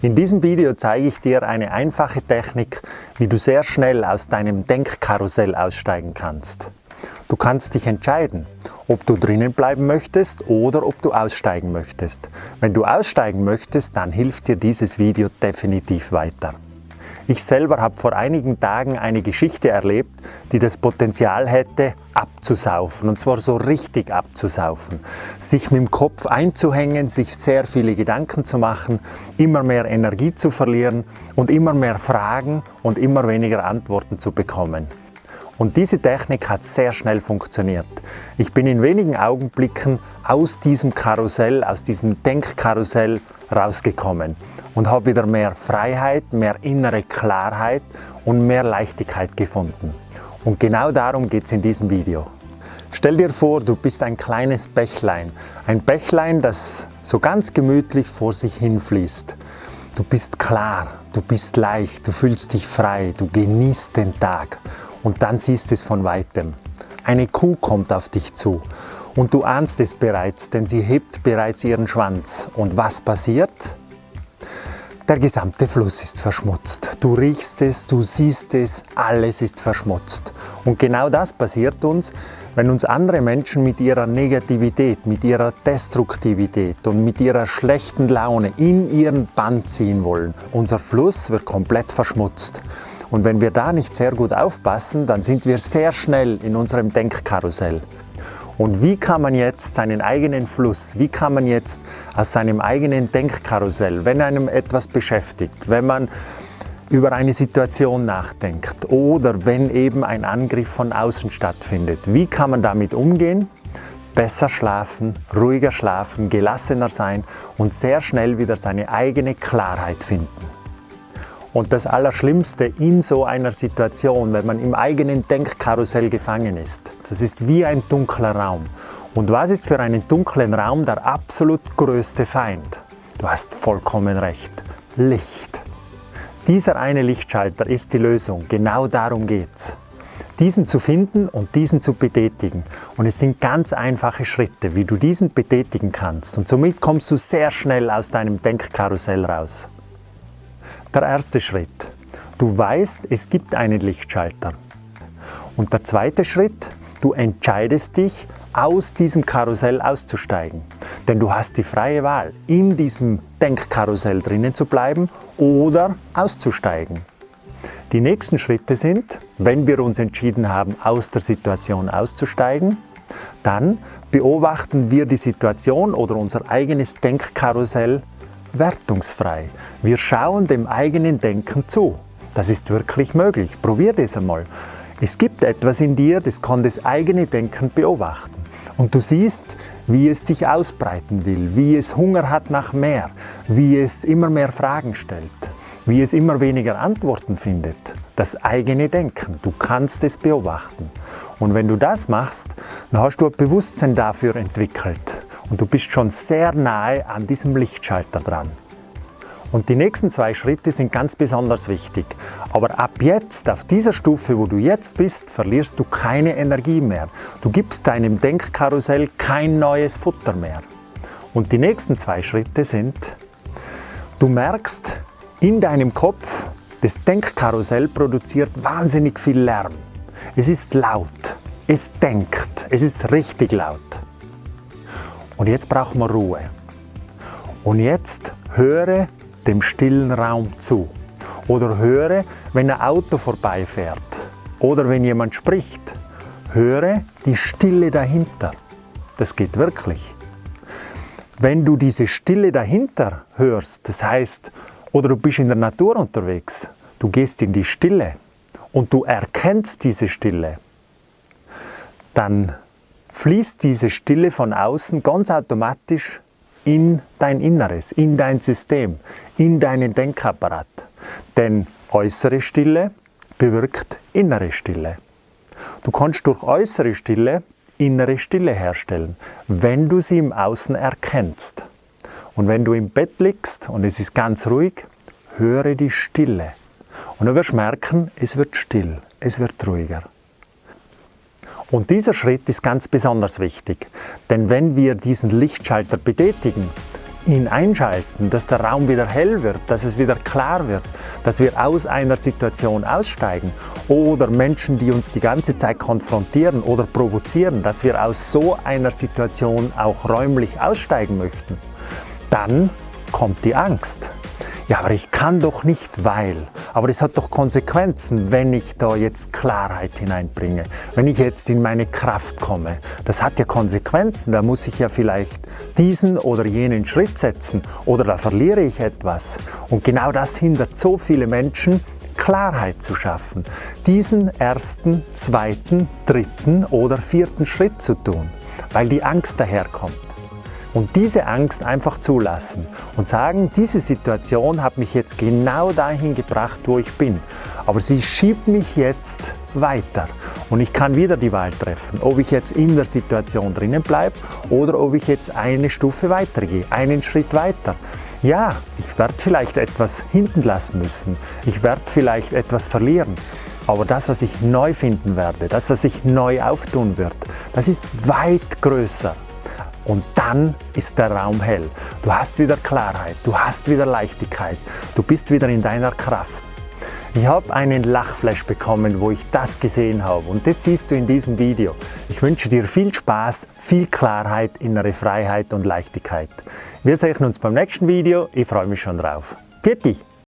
In diesem Video zeige ich dir eine einfache Technik, wie du sehr schnell aus deinem Denkkarussell aussteigen kannst. Du kannst dich entscheiden, ob du drinnen bleiben möchtest oder ob du aussteigen möchtest. Wenn du aussteigen möchtest, dann hilft dir dieses Video definitiv weiter. Ich selber habe vor einigen Tagen eine Geschichte erlebt, die das Potenzial hätte, abzusaufen. Und zwar so richtig abzusaufen. Sich mit dem Kopf einzuhängen, sich sehr viele Gedanken zu machen, immer mehr Energie zu verlieren und immer mehr Fragen und immer weniger Antworten zu bekommen. Und diese Technik hat sehr schnell funktioniert. Ich bin in wenigen Augenblicken aus diesem Karussell, aus diesem Denkkarussell rausgekommen und habe wieder mehr Freiheit, mehr innere Klarheit und mehr Leichtigkeit gefunden. Und genau darum geht es in diesem Video. Stell dir vor, du bist ein kleines Bächlein. Ein Bächlein, das so ganz gemütlich vor sich hinfließt. Du bist klar, du bist leicht, du fühlst dich frei, du genießt den Tag und dann siehst es von weitem. Eine Kuh kommt auf dich zu und du ahnst es bereits, denn sie hebt bereits ihren Schwanz. Und was passiert? Der gesamte Fluss ist verschmutzt. Du riechst es, du siehst es, alles ist verschmutzt. Und genau das passiert uns, wenn uns andere Menschen mit ihrer Negativität, mit ihrer Destruktivität und mit ihrer schlechten Laune in ihren Bann ziehen wollen. Unser Fluss wird komplett verschmutzt. Und wenn wir da nicht sehr gut aufpassen, dann sind wir sehr schnell in unserem Denkkarussell. Und wie kann man jetzt seinen eigenen Fluss, wie kann man jetzt aus seinem eigenen Denkkarussell, wenn einem etwas beschäftigt, wenn man über eine Situation nachdenkt oder wenn eben ein Angriff von außen stattfindet, wie kann man damit umgehen? Besser schlafen, ruhiger schlafen, gelassener sein und sehr schnell wieder seine eigene Klarheit finden. Und das Allerschlimmste in so einer Situation, wenn man im eigenen Denkkarussell gefangen ist, das ist wie ein dunkler Raum. Und was ist für einen dunklen Raum der absolut größte Feind? Du hast vollkommen recht. Licht. Dieser eine Lichtschalter ist die Lösung. Genau darum geht's. Diesen zu finden und diesen zu betätigen. Und es sind ganz einfache Schritte, wie du diesen betätigen kannst. Und somit kommst du sehr schnell aus deinem Denkkarussell raus. Der erste Schritt. Du weißt, es gibt einen Lichtschalter. Und der zweite Schritt, du entscheidest dich, aus diesem Karussell auszusteigen. Denn du hast die freie Wahl, in diesem Denkkarussell drinnen zu bleiben oder auszusteigen. Die nächsten Schritte sind, wenn wir uns entschieden haben, aus der Situation auszusteigen, dann beobachten wir die Situation oder unser eigenes Denkkarussell wertungsfrei. Wir schauen dem eigenen Denken zu. Das ist wirklich möglich. Probier das einmal. Es gibt etwas in dir, das kann das eigene Denken beobachten. Und du siehst, wie es sich ausbreiten will, wie es Hunger hat nach mehr, wie es immer mehr Fragen stellt, wie es immer weniger Antworten findet. Das eigene Denken, du kannst es beobachten. Und wenn du das machst, dann hast du ein Bewusstsein dafür entwickelt und du bist schon sehr nahe an diesem Lichtschalter dran. Und die nächsten zwei Schritte sind ganz besonders wichtig. Aber ab jetzt, auf dieser Stufe, wo du jetzt bist, verlierst du keine Energie mehr. Du gibst deinem Denkkarussell kein neues Futter mehr. Und die nächsten zwei Schritte sind, du merkst in deinem Kopf, das Denkkarussell produziert wahnsinnig viel Lärm. Es ist laut, es denkt, es ist richtig laut. Und jetzt brauchen wir Ruhe. Und jetzt höre dem stillen Raum zu. Oder höre, wenn ein Auto vorbeifährt. Oder wenn jemand spricht. Höre die Stille dahinter. Das geht wirklich. Wenn du diese Stille dahinter hörst, das heißt, oder du bist in der Natur unterwegs, du gehst in die Stille und du erkennst diese Stille, dann fließt diese Stille von außen ganz automatisch in dein Inneres, in dein System, in deinen Denkapparat. Denn äußere Stille bewirkt innere Stille. Du kannst durch äußere Stille innere Stille herstellen, wenn du sie im Außen erkennst. Und wenn du im Bett liegst und es ist ganz ruhig, höre die Stille. Und du wirst merken, es wird still, es wird ruhiger. Und dieser Schritt ist ganz besonders wichtig, denn wenn wir diesen Lichtschalter betätigen, ihn einschalten, dass der Raum wieder hell wird, dass es wieder klar wird, dass wir aus einer Situation aussteigen oder Menschen, die uns die ganze Zeit konfrontieren oder provozieren, dass wir aus so einer Situation auch räumlich aussteigen möchten, dann kommt die Angst. Ja, aber ich kann doch nicht, weil. Aber es hat doch Konsequenzen, wenn ich da jetzt Klarheit hineinbringe, wenn ich jetzt in meine Kraft komme. Das hat ja Konsequenzen, da muss ich ja vielleicht diesen oder jenen Schritt setzen oder da verliere ich etwas. Und genau das hindert so viele Menschen, Klarheit zu schaffen, diesen ersten, zweiten, dritten oder vierten Schritt zu tun, weil die Angst daherkommt. Und diese Angst einfach zulassen und sagen, diese Situation hat mich jetzt genau dahin gebracht, wo ich bin. Aber sie schiebt mich jetzt weiter und ich kann wieder die Wahl treffen, ob ich jetzt in der Situation drinnen bleibe oder ob ich jetzt eine Stufe weitergehe, einen Schritt weiter. Ja, ich werde vielleicht etwas hinten lassen müssen, ich werde vielleicht etwas verlieren, aber das, was ich neu finden werde, das, was sich neu auftun wird, das ist weit größer und dann ist der Raum hell. Du hast wieder Klarheit, du hast wieder Leichtigkeit, du bist wieder in deiner Kraft. Ich habe einen Lachflash bekommen, wo ich das gesehen habe und das siehst du in diesem Video. Ich wünsche dir viel Spaß, viel Klarheit, innere Freiheit und Leichtigkeit. Wir sehen uns beim nächsten Video, ich freue mich schon drauf. Pfiat